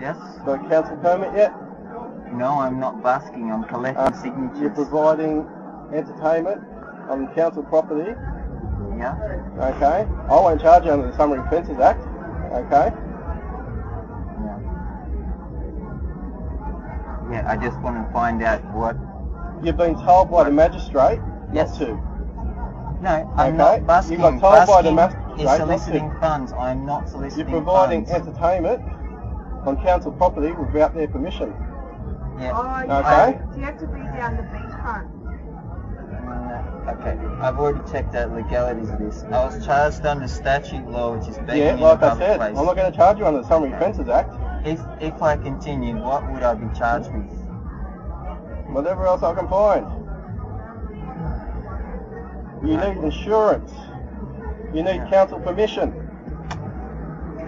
Yes? Got a council permit yet? No, I'm not basking. I'm collecting Uh, signatures. You're providing entertainment on council property. Yeah. Okay. I won't charge you under the Summary Offences Act. Okay. Yeah. Yeah. I just want to find out what. You've been told by the magistrate Yes. to. No, I'm Okay. not basking. You got told by the magistrate is not soliciting funds. I'm not soliciting You're soliciting providing funds. entertainment on council property without their permission. Yeah. Oh, Okay. have, so you have to be down the beachfront. Uh, okay, I've already checked out legalities of this. I was charged under statute law, which is begging Yeah, in like I said, place. I'm not going to charge you under the Summary Offences Act. If if I continue, what would I be charged with? Whatever else I can find. You need insurance. You need council permission.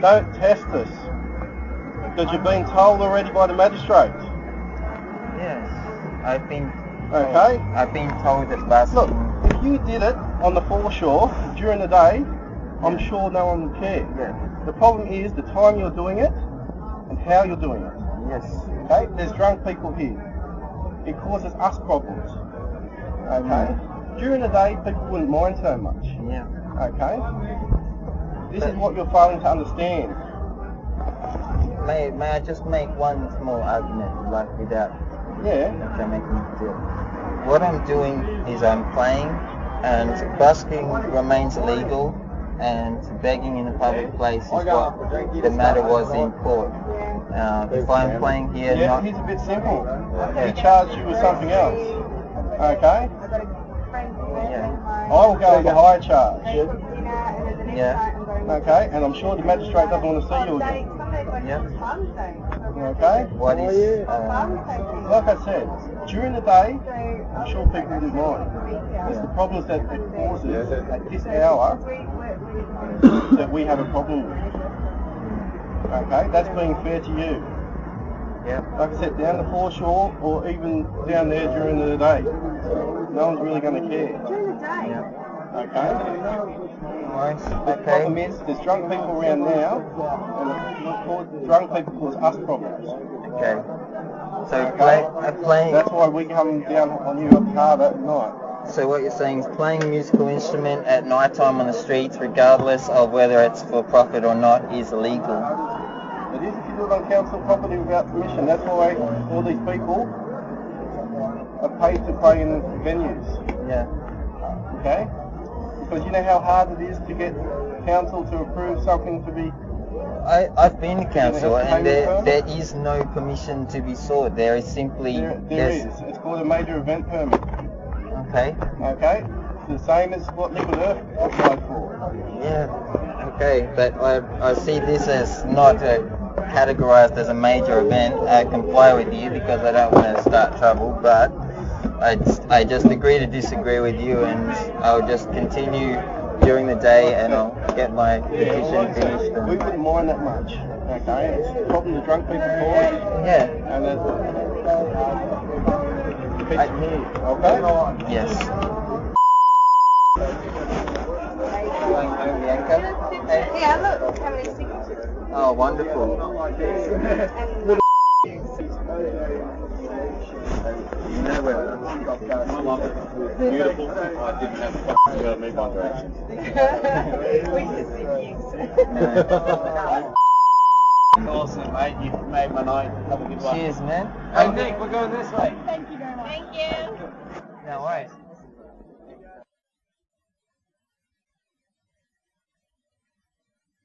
Don't test us. Because you've been told already by the magistrate. Yes, I've been. Okay. I've been told that basking. Look, if you did it on the foreshore during the day, I'm sure no one would care. Yeah. The problem is the time you're doing it and how you're doing it. Yes. Okay? There's drunk people here. It causes us problems. Okay? Mm. During the day, people wouldn't mind so much. Yeah. Okay? This is what you're failing to understand. May may I just make one small argument, like without Yeah. okay, making a deal. What I'm doing is I'm playing, and busking remains illegal, and begging in a public place is what the matter was in court. Uh, if I'm playing here, Yeah, not here's a bit simple. He charged you with something else. Okay? I've got a friend who Yeah. in home. I will go with the higher charge. They cook dinner and there's an Yeah. invite and go. Okay? And I'm sure the magistrate doesn't want to see you again. Yeah. it's Father's Day. Okay? what is uh, Like I said, during the day, I'm sure people wouldn't mind. It's the problems that it causes at this hour that we have a problem with. Okay? That's being fair to you. Yeah. Like I said, down the foreshore or even down there during the day. No one's really going to care. during the day. Yeah. Okay? Nice. The problem is there's drunk people around now, and drunk people cause us problems. Okay. So play, uh, playing. That's why we come down on you up hard at night. So what you're saying is playing a musical instrument at night time on the streets, regardless of whether it's for profit or not, is illegal. It is if you do it on council property without permission. That's why all these people are paid to play in venues. Yeah. Okay? Because you know how hard it is to get council to approve something to be. I, I've been to council and there, there is no permission to be sought. There is simply There, there yes. is. It's called a major event permit. Okay. Okay? It's the same as what Liquid Earth applied for. Yeah. Okay. But I, I see this as not uh, categorized as a major event. I comply with you because I don't want to start trouble, but I, just- I just agree to disagree with you and I'll just continue during the day and I'll get my petition finished. We And, wouldn't mind that much. Okay? It's the problem the drunk people cause. yeah. And it keeps them here. Okay? Yes. Hey. Yeah, look, how many signatures. Oh, wonderful. Beautiful. I didn't have to move Awesome, mate. You've made my night. Have a good one. Cheers, man. Hey, Nick, we're going this way. Thank you very much. Thank you. No worries.